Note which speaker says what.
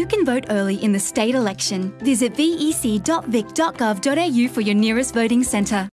Speaker 1: You can vote early in the state election. Visit vec.vic.gov.au for your nearest voting centre.